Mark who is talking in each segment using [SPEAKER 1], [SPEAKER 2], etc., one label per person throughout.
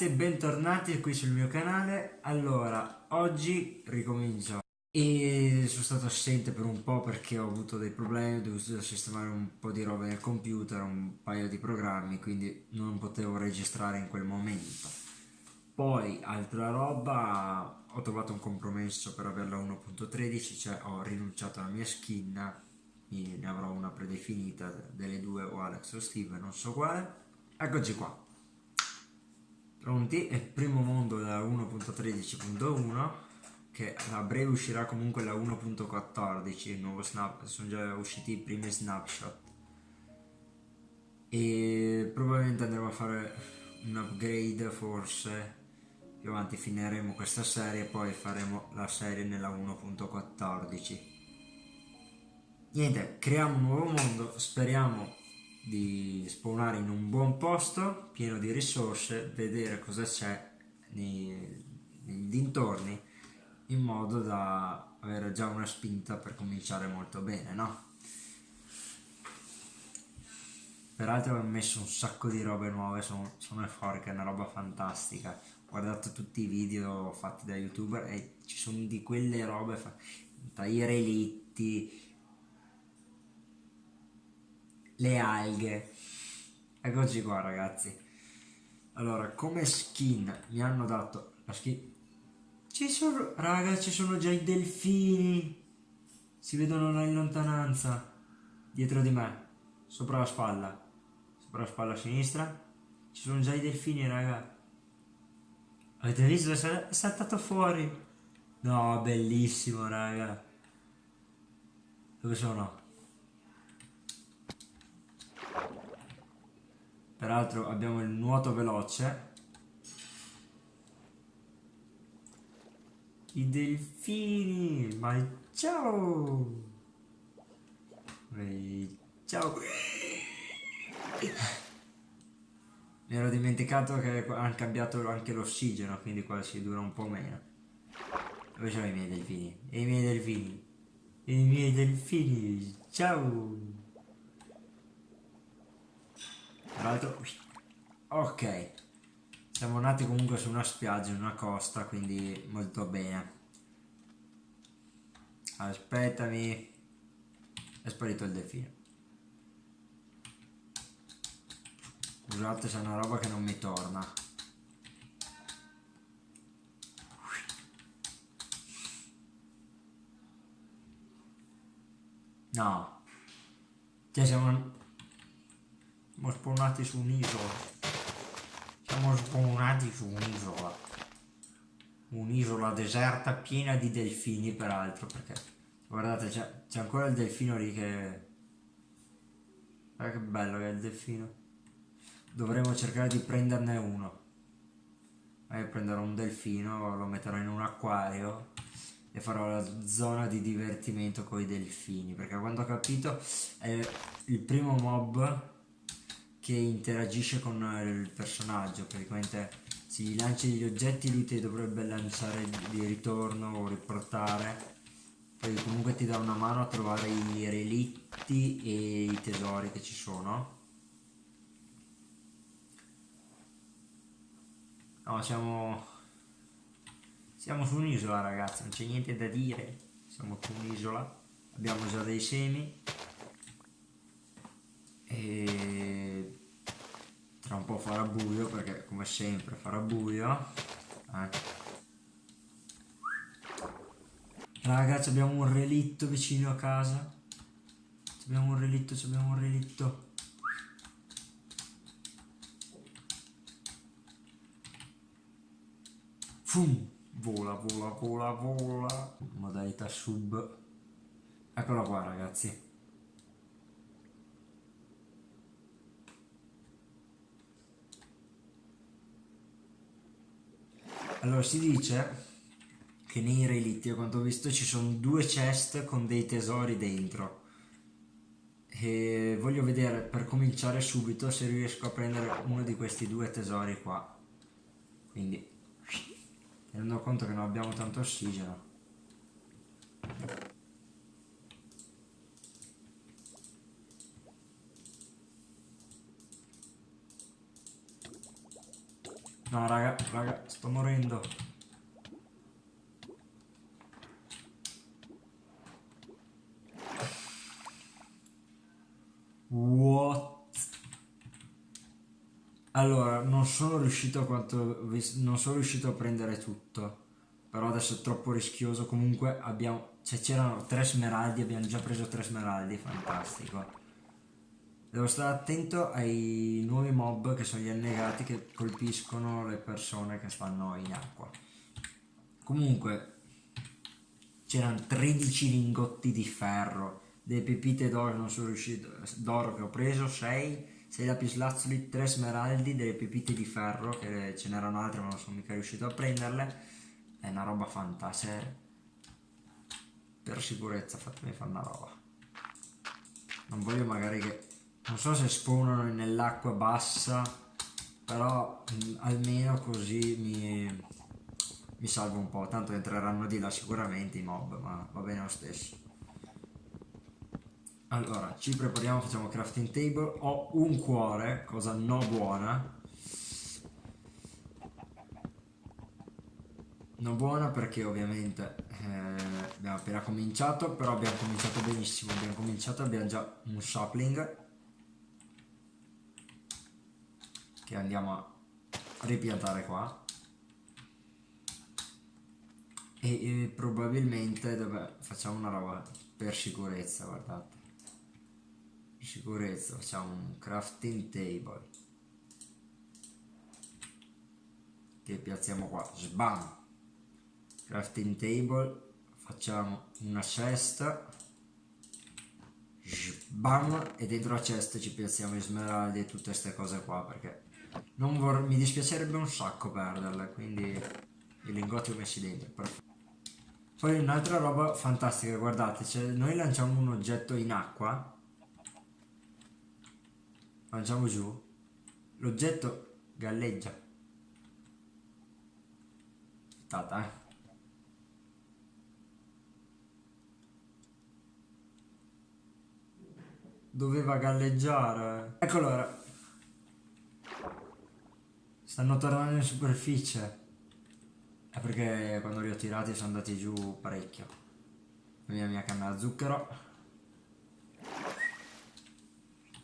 [SPEAKER 1] ragazzi e bentornati qui sul mio canale. Allora, oggi ricomincio e sono stato assente per un po' perché ho avuto dei problemi, ho dovuto sistemare un po' di roba nel computer, un paio di programmi, quindi non potevo registrare in quel momento. Poi, altra roba, ho trovato un compromesso per averla 1.13, cioè ho rinunciato alla mia skin, ne avrò una predefinita delle due o Alex o Steve, non so quale. Eccoci qua. Pronti? È il primo mondo da 1.13.1 che a breve uscirà comunque la 1.14, il nuovo snap, sono già usciti i primi snapshot. E probabilmente andremo a fare un upgrade forse più avanti finiremo questa serie e poi faremo la serie nella 1.14 niente creiamo un nuovo mondo speriamo di spawnare in un buon posto pieno di risorse, vedere cosa c'è nei, dintorni in modo da avere già una spinta per cominciare molto bene, no? Peraltro ho messo un sacco di robe nuove, sono, sono fuori che è una roba fantastica. Guardate tutti i video fatti da youtuber e ci sono di quelle robe, dai relitti, le alghe. Eccoci qua ragazzi. Allora, come skin mi hanno dato la skin... Ci sono, raga, ci sono già i delfini. Si vedono in lontananza. Dietro di me. Sopra la spalla. Sopra la spalla sinistra. Ci sono già i delfini, raga. Avete visto? È saltato fuori. No, bellissimo, raga. Dove sono? Peraltro abbiamo il nuoto veloce. I delfini ma ciao! Ehi, ciao! Mi ero dimenticato che hanno cambiato anche l'ossigeno quindi qua si dura un po' meno. Dove sono i miei delfini? e i miei delfini? e i miei delfini? Ciao tra l'altro, ok, siamo nati comunque su una spiaggia, una costa, quindi molto bene. Aspettami, è sparito il delfino. Scusate se è una roba che non mi torna. No. Cioè siamo siamo spawnati su un'isola. Siamo spawnati su un'isola. Un'isola deserta piena di delfini peraltro perché guardate c'è ancora il delfino lì che... Guarda che bello che è il delfino. Dovremmo cercare di prenderne uno. Io prenderò un delfino, lo metterò in un acquario e farò la zona di divertimento con i delfini perché quando ho capito è il primo mob che interagisce con il personaggio, praticamente se gli lanci degli oggetti lui ti dovrebbe lanciare di ritorno o riportare, poi comunque ti dà una mano a trovare i relitti e i tesori che ci sono. No, siamo... Siamo su un'isola ragazzi, non c'è niente da dire, siamo su un'isola, abbiamo già dei semi e tra un po' farà buio perché come sempre farà buio eh. ragazzi abbiamo un relitto vicino a casa. Abbiamo un relitto abbiamo un relitto. Fum, vola vola vola vola. Modalità sub. Eccolo qua ragazzi Allora si dice che nei relitti, a quanto ho visto, ci sono due chest con dei tesori dentro. E voglio vedere per cominciare subito se riesco a prendere uno di questi due tesori qua. Quindi mi rendo conto che non abbiamo tanto ossigeno. No, raga, raga, sto morendo. What? Allora, non sono riuscito a quanto... Non sono riuscito a prendere tutto. Però adesso è troppo rischioso. Comunque abbiamo... Cioè c'erano tre smeraldi, abbiamo già preso tre smeraldi, fantastico. Devo stare attento ai nuovi mob che sono gli annegati che colpiscono le persone che stanno in acqua. Comunque, c'erano 13 lingotti di ferro, delle pepite d'oro non sono riuscito, d'oro che ho preso, 6, 6 lapislazzuli, 3 smeraldi, delle pepite di ferro, che ce n'erano altre ma non sono mica riuscito a prenderle. È una roba fantastica. Per sicurezza fatemi fare una roba. Non voglio magari che non so se spawnano nell'acqua bassa però mh, almeno così mi, mi salvo un po' tanto entreranno di là sicuramente i mob ma va bene lo stesso. Allora ci prepariamo facciamo crafting table. Ho un cuore cosa no buona. Non buona perché ovviamente eh, abbiamo appena cominciato però abbiamo cominciato benissimo abbiamo cominciato abbiamo già un sapling che andiamo a ripiantare qua. E, e probabilmente dove facciamo una roba per sicurezza guardate. Per sicurezza facciamo un crafting table. Che piazziamo qua. Sbam! Crafting table. Facciamo una cesta. Sbam! E dentro la cesta ci piazziamo i smeraldi e tutte queste cose qua perché mi dispiacerebbe un sacco perderle, quindi i lingotti ho messi dentro, perfetto. Poi un'altra roba fantastica, guardate, cioè noi lanciamo un oggetto in acqua, lanciamo giù, l'oggetto galleggia. Aspettate, eh. Doveva galleggiare. Eccolo ora. Stanno tornando in superficie. È perché quando li ho tirati sono andati giù parecchio. La mia canna a zucchero.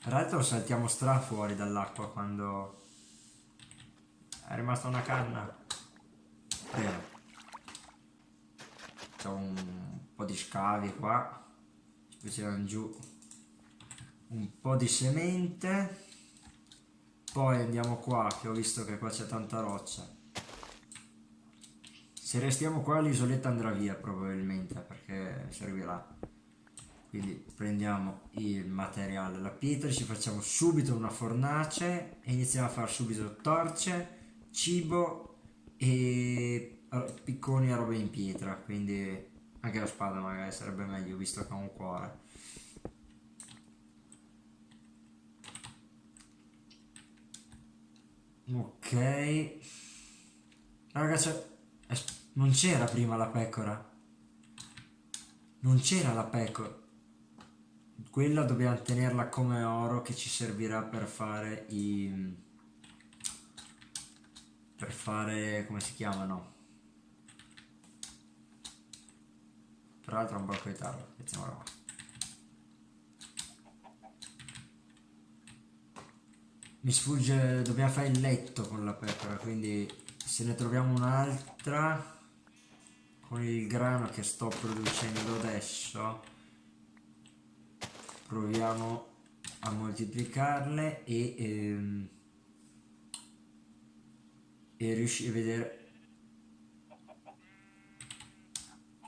[SPEAKER 1] Tra l'altro saltiamo stra fuori dall'acqua quando è rimasta una canna. Bene. C'è un po' di scavi qua. Ci tirano giù un po' di semente poi andiamo qua che ho visto che qua c'è tanta roccia. Se restiamo qua l'isoletta andrà via probabilmente perché servirà. Quindi prendiamo il materiale la pietra ci facciamo subito una fornace e iniziamo a fare subito torce cibo e picconi a roba in pietra. Quindi anche la spada magari sarebbe meglio visto che ha un cuore Ok. Ragazzi, non c'era prima la pecora. Non c'era la pecora. Quella dobbiamo tenerla come oro che ci servirà per fare i... Per fare... come si chiamano? Tra l'altro un blocco di tarlo. Mettiamola qua. Mi sfugge dobbiamo fare il letto con la pecora quindi se ne troviamo un'altra con il grano che sto producendo adesso proviamo a moltiplicarle e, ehm, e riuscire a vedere.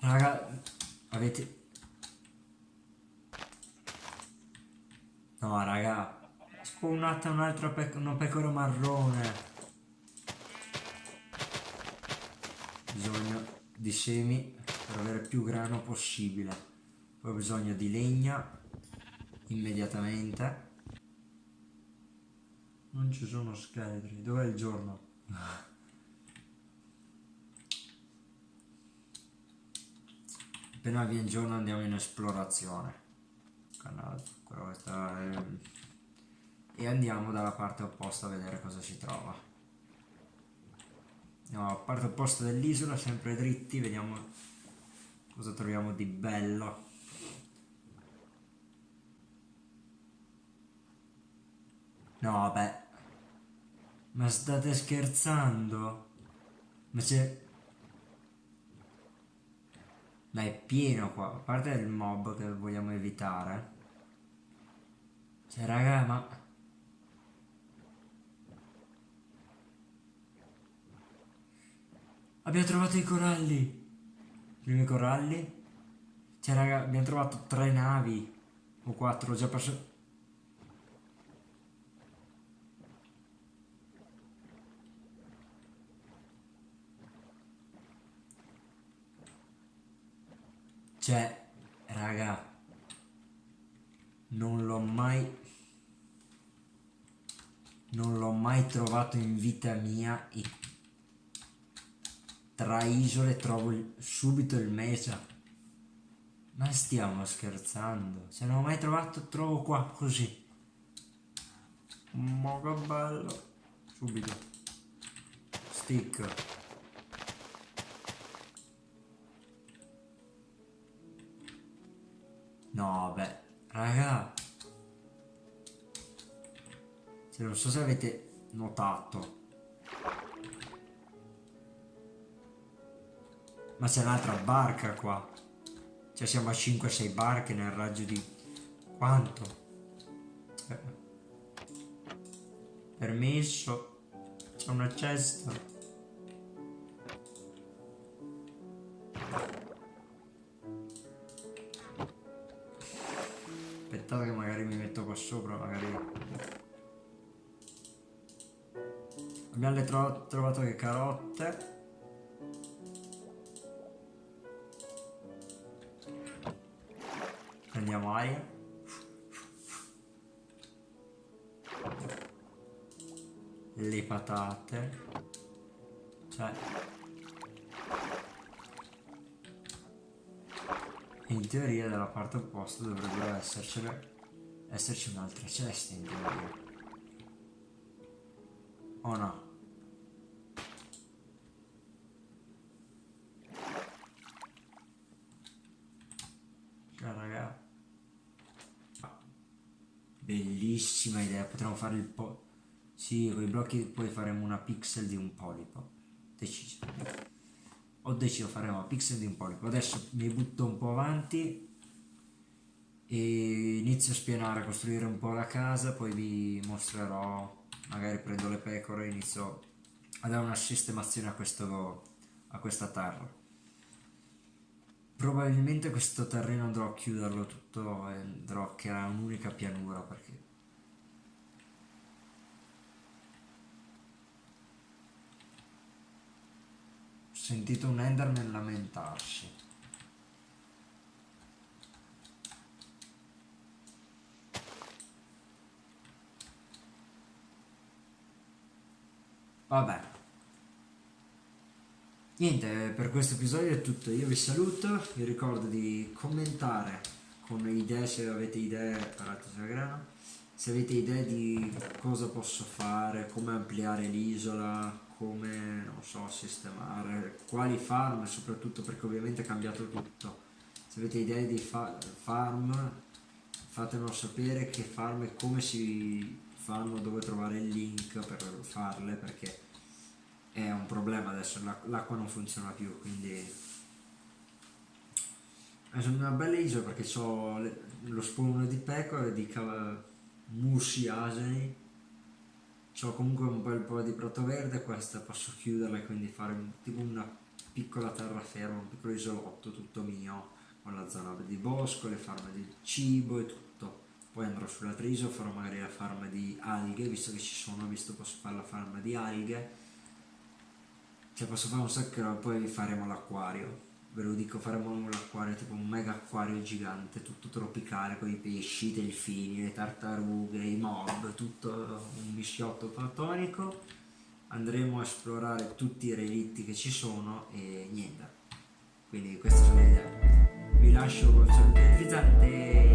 [SPEAKER 1] Raga avete no raga spawnata un'altra pe una pecora marrone. Bisogno di semi per avere più grano possibile. Poi ho bisogno di legna immediatamente. Non ci sono scheletri. Dov'è il giorno? appena viene giorno andiamo in esplorazione. Questa è e andiamo dalla parte opposta a vedere cosa si trova No, parte il posto dell'isola, sempre dritti, vediamo cosa troviamo di bello. No, vabbè. Ma state scherzando? Ma c'è... Ma è pieno qua, a parte il mob che vogliamo evitare. Cioè, raga, ma... Abbiamo trovato i coralli! I primi coralli? Cioè, raga, abbiamo trovato tre navi. O quattro, ho già perso... Cioè, raga, non l'ho mai... Non l'ho mai trovato in vita mia e tra isole trovo il, subito il mesa. Ma stiamo scherzando? Se non ho mai trovato, trovo qua così. Ma che bello. Subito. Stick. No, beh, raga. Cioè, non so se avete notato. Ma c'è un'altra barca qua. Cioè siamo a 5-6 barche nel raggio di... Quanto? Cioè... Permesso. C'è una cesta. Aspettate che magari mi metto qua sopra, magari... Abbiamo tro trovato le carotte. Prendiamo aria. Le patate. Cioè... In teoria dalla parte opposta dovrebbero esserci, un'altra cesta in teoria. O no? Cioè raga. Bellissima idea, potremmo fare il po'... Sì, con i blocchi poi faremo una pixel di un polipo. Deciso. Ho deciso faremo pixel di un polipo. Adesso mi butto un po' avanti e inizio a spianare a costruire un po' la casa poi vi mostrerò magari prendo le pecore e inizio a dare una sistemazione a, questo, a questa terra probabilmente questo terreno andrò a chiuderlo tutto e andrò a creare un'unica pianura perché sentito un Enderman lamentarsi. Vabbè. Niente, per questo episodio è tutto. Io vi saluto, vi ricordo di commentare con idee se avete idee se avete idee di cosa posso fare, come ampliare l'isola, come, non so, sistemare, quali farm, soprattutto perché ovviamente è cambiato tutto. Se avete idee di fa farm, fatemelo sapere che farm e come si fanno, dove trovare il link per farle, perché è un problema adesso, l'acqua non funziona più, quindi è una bella isola perché ho lo spawn di pecore, di musi asini. Ho comunque un bel po' di prato verde questa posso chiuderla e quindi fare tipo una piccola terraferma un piccolo isolotto tutto mio con la zona di bosco le farme di cibo e tutto. Poi andrò sull'altra isola farò magari la farma di alghe visto che ci sono visto posso fare la farma di alghe cioè posso fare un sacco poi faremo l'acquario. Ve lo dico faremo un acquario tipo un mega acquario gigante tutto tropicale con i pesci, i delfini, le tartarughe, i mob tutto un mischiotto platonico. Andremo a esplorare tutti i relitti che ci sono e niente. Quindi queste sono le idee vi lascio con saluto frizzante